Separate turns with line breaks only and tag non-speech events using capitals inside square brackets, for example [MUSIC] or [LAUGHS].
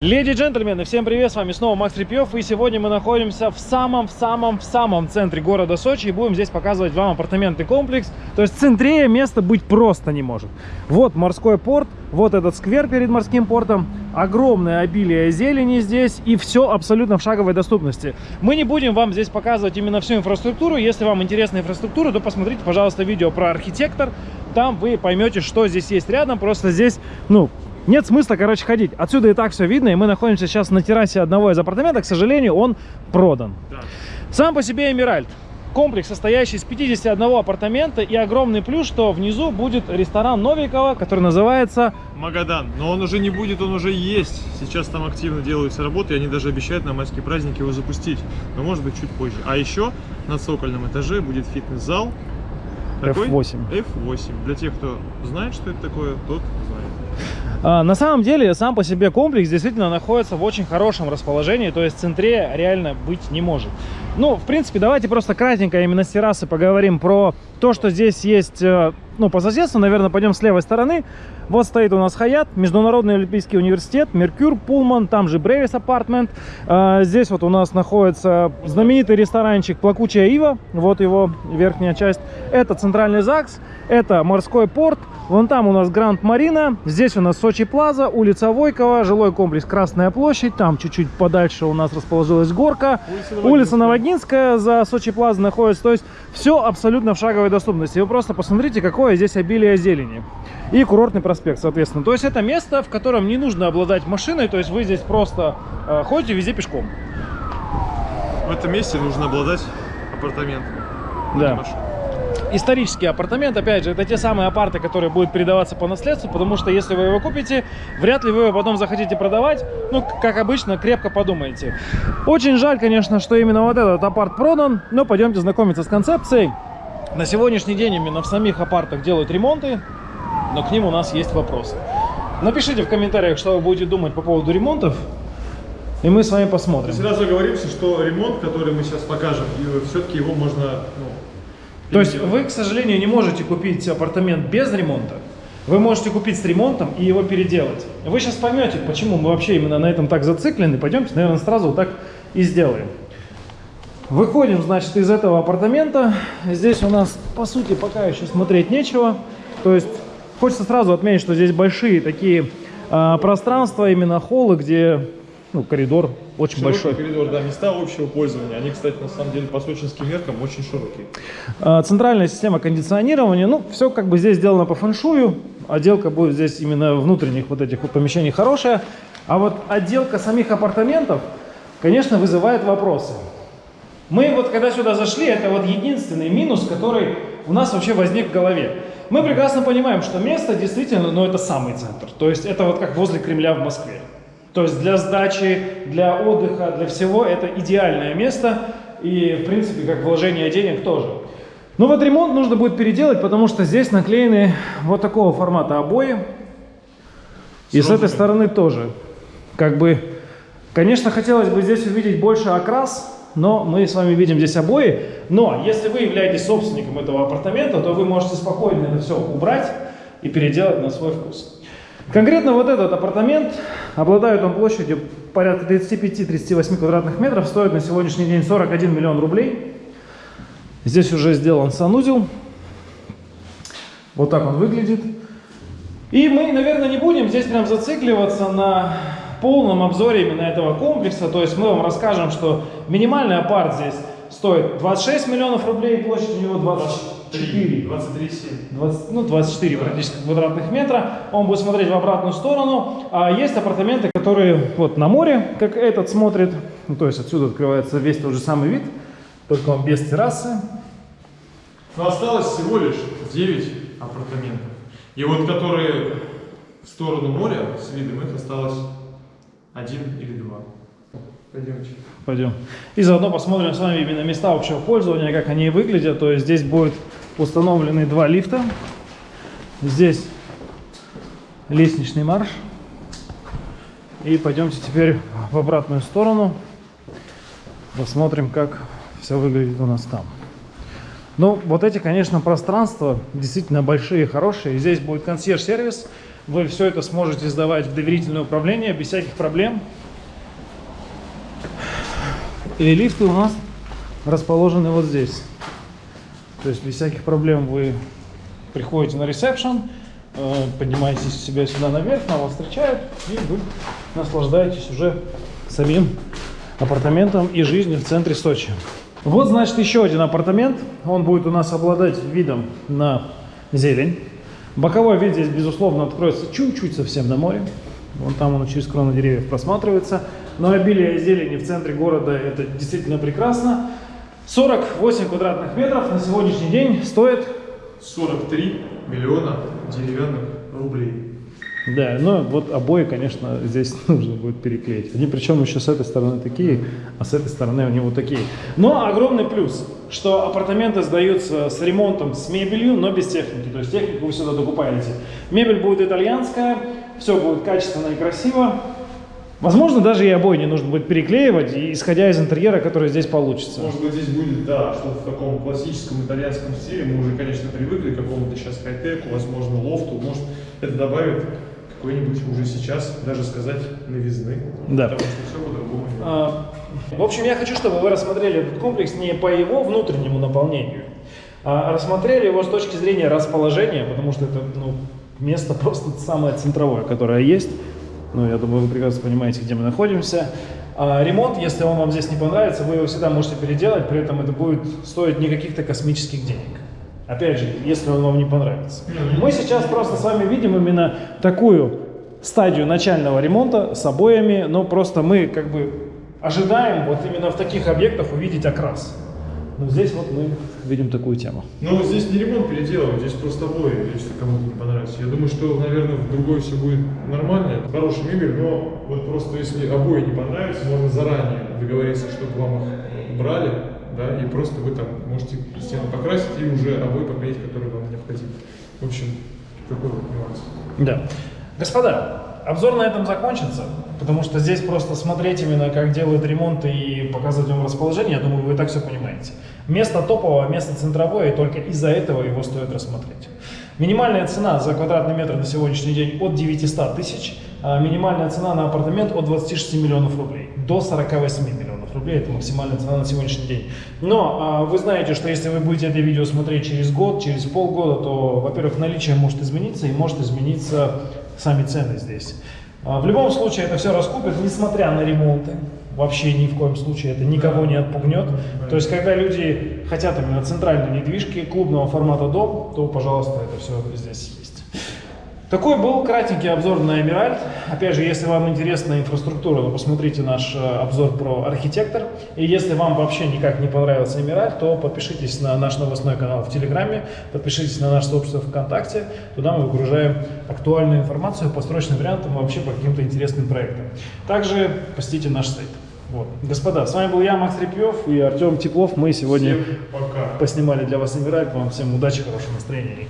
Леди и джентльмены, всем привет, с вами снова Макс Репьев, и сегодня мы находимся в самом-в-самом-в-самом центре города Сочи, и будем здесь показывать вам апартаментный комплекс, то есть в центре места быть просто не может. Вот морской порт, вот этот сквер перед морским портом, огромное обилие зелени здесь, и все абсолютно в шаговой доступности. Мы не будем вам здесь показывать именно всю инфраструктуру, если вам интересна инфраструктура, то посмотрите, пожалуйста, видео про архитектор, там вы поймете, что здесь есть рядом, просто здесь, ну, нет смысла, короче, ходить. Отсюда и так все видно, и мы находимся сейчас на террасе одного из апартаментов. К сожалению, он продан. Да. Сам по себе Эмиральд. Комплекс, состоящий из 51 апартамента, и огромный плюс, что внизу будет ресторан Новикова, который называется...
Магадан. Но он уже не будет, он уже есть. Сейчас там активно делаются работы, и они даже обещают на майские праздники его запустить. Но может быть чуть позже. А еще на цокольном этаже будет фитнес-зал.
F8.
F8. Для тех, кто знает, что это такое, тот знает.
А, на самом деле, сам по себе комплекс действительно находится в очень хорошем расположении, то есть в центре реально быть не может. Ну, в принципе, давайте просто кратенько именно с террасы поговорим про то, что здесь есть, э, ну, по соседству, наверное, пойдем с левой стороны. Вот стоит у нас Хаят, Международный Олимпийский университет, Меркюр, Пулман, там же Бревис Апартмент. Здесь вот у нас находится знаменитый ресторанчик Плакучая Ива, вот его верхняя часть. Это центральный ЗАГС, это морской порт, вон там у нас Гранд Марина, здесь у нас Сочи Плаза, улица Войкова, жилой комплекс Красная площадь, там чуть-чуть подальше у нас расположилась горка, улица Новогинская за Сочи Плаза находится, то есть все абсолютно в шаговой доступности. Вы просто посмотрите, какое здесь обилие зелени. И курортный проспект, соответственно. То есть это место, в котором не нужно обладать машиной, то есть вы здесь просто э, ходите везде пешком.
В этом месте нужно обладать апартаментом.
Да исторический апартамент, опять же, это те самые апарты, которые будут передаваться по наследству, потому что если вы его купите, вряд ли вы его потом захотите продавать, ну, как обычно, крепко подумайте. Очень жаль, конечно, что именно вот этот апарт продан, но пойдемте знакомиться с концепцией. На сегодняшний день именно в самих апартах делают ремонты, но к ним у нас есть вопросы. Напишите в комментариях, что вы будете думать по поводу ремонтов, и мы с вами посмотрим.
Сразу говоримся, что ремонт, который мы сейчас покажем, все-таки его можно ну,
то есть вы, к сожалению, не можете купить апартамент без ремонта. Вы можете купить с ремонтом и его переделать. Вы сейчас поймете, почему мы вообще именно на этом так зациклены. Пойдемте, наверное, сразу вот так и сделаем. Выходим, значит, из этого апартамента. Здесь у нас, по сути, пока еще смотреть нечего. То есть, хочется сразу отметить, что здесь большие такие э, пространства, именно холлы, где ну, коридор очень
Широкий
большой.
коридор, да, места общего пользования. Они, кстати, на самом деле по сочинским меркам очень широкие.
А, центральная система кондиционирования, ну, все как бы здесь сделано по фэншую. Отделка будет здесь именно внутренних вот этих вот помещений хорошая. А вот отделка самих апартаментов, конечно, вызывает вопросы. Мы вот когда сюда зашли, это вот единственный минус, который у нас вообще возник в голове. Мы прекрасно понимаем, что место действительно, ну, это самый центр. То есть это вот как возле Кремля в Москве. То есть для сдачи, для отдыха, для всего это идеальное место. И, в принципе, как вложение денег тоже. Но вот ремонт нужно будет переделать, потому что здесь наклеены вот такого формата обои. И с этой стороны тоже. Как бы, конечно, хотелось бы здесь увидеть больше окрас, но мы с вами видим здесь обои. Но если вы являетесь собственником этого апартамента, то вы можете спокойно это все убрать и переделать на свой вкус. Конкретно вот этот апартамент, обладает он площадью порядка 35-38 квадратных метров, стоит на сегодняшний день 41 миллион рублей. Здесь уже сделан санузел. Вот так он выглядит. И мы, наверное, не будем здесь прям зацикливаться на полном обзоре именно этого комплекса. То есть мы вам расскажем, что минимальный апарт здесь стоит 26 миллионов рублей, площадь у него 20 4.
23,
20, ну, 24 да. практически квадратных метра. Он будет смотреть в обратную сторону. А есть апартаменты, которые вот на море, как этот смотрит. Ну, то есть отсюда открывается весь тот же самый вид, только он без террасы.
Но осталось всего лишь 9 апартаментов. И вот которые в сторону моря с видом, их осталось один или два.
Пойдемте. Пойдем. И заодно посмотрим с вами именно места общего пользования, как они выглядят. То есть здесь будет установлены два лифта. Здесь лестничный марш. И пойдемте теперь в обратную сторону. Посмотрим, как все выглядит у нас там. Ну, вот эти, конечно, пространства действительно большие, хорошие. Здесь будет консьерж-сервис. Вы все это сможете сдавать в доверительное управление без всяких проблем. И лифты у нас расположены вот здесь. То есть без всяких проблем вы приходите на ресепшн, э, поднимаетесь себя сюда наверх, на вас встречают, и вы наслаждаетесь уже самим апартаментом и жизнью в центре Сочи. Вот, значит, еще один апартамент. Он будет у нас обладать видом на зелень. Боковой вид здесь, безусловно, откроется чуть-чуть совсем на море. Вон там он через кроны деревьев просматривается. Но обилие зелени в центре города – это действительно прекрасно. 48 квадратных метров на сегодняшний день стоит
43 миллиона деревянных рублей.
Да, но вот обои, конечно, здесь [LAUGHS] нужно будет переклеить. Они причем еще с этой стороны такие, а с этой стороны они вот такие. Но огромный плюс, что апартаменты сдаются с ремонтом, с мебелью, но без техники. То есть технику вы сюда докупаете. Мебель будет итальянская, все будет качественно и красиво. Возможно, даже и обои не нужно будет переклеивать, исходя из интерьера, который здесь получится.
Может быть, здесь будет, да, что-то в таком классическом итальянском стиле. Мы уже, конечно, привыкли к какому-то сейчас хай-теку, возможно, лофту. Может, это добавит какой-нибудь уже сейчас, даже сказать, новизны.
Да.
Потому что все по-другому.
А, В общем, я хочу, чтобы вы рассмотрели этот комплекс не по его внутреннему наполнению, а рассмотрели его с точки зрения расположения, потому что это ну, место [LAUGHS] просто самое центровое, которое есть. Ну, я думаю, вы прекрасно понимаете, где мы находимся. А ремонт, если он вам здесь не понравится, вы его всегда можете переделать, при этом это будет стоить не каких-то космических денег. Опять же, если он вам не понравится. Мы сейчас просто с вами видим именно такую стадию начального ремонта с обоями, но просто мы как бы ожидаем вот именно в таких объектах увидеть окрас. Но здесь вот мы видим такую тему.
Ну, здесь не ремонт переделывать, здесь просто обои, если кому-то не понравится. Я думаю, что, наверное, в другой все будет нормально. Это хорошая мебель, но вот просто если обои не понравятся, можно заранее договориться, чтобы вам их брали, да, и просто вы там можете стены покрасить и уже обои поклеить, которые вам необходимы. В общем, такой вот нюанс.
Да. Господа, обзор на этом закончится, потому что здесь просто смотреть именно, как делают ремонт и показывать вам расположение, я думаю, вы так все понимаете. Место топовое, место центровое, и только из-за этого его стоит рассмотреть. Минимальная цена за квадратный метр на сегодняшний день от 900 тысяч, а минимальная цена на апартамент от 26 миллионов рублей до 48 миллионов рублей. Это максимальная цена на сегодняшний день. Но а, вы знаете, что если вы будете это видео смотреть через год, через полгода, то, во-первых, наличие может измениться и может измениться сами цены здесь. А, В любом случае это все раскупят, несмотря на ремонты. Вообще ни в коем случае это никого не отпугнет. То есть, когда люди хотят именно центральной недвижки, клубного формата дом, то, пожалуйста, это все здесь. Такой был кратенький обзор на Эмиральд. Опять же, если вам интересна инфраструктура, то посмотрите наш э, обзор про архитектор. И если вам вообще никак не понравился Эмиральд, то подпишитесь на наш новостной канал в Телеграме, подпишитесь на наш сообщество ВКонтакте. Туда мы выгружаем актуальную информацию по срочным вариантам и вообще по каким-то интересным проектам. Также посетите наш сайт. Вот. Господа, с вами был я, Макс Репьев и Артем Теплов. Мы сегодня поснимали для вас Эмиральд. Вам всем удачи, хорошего настроения.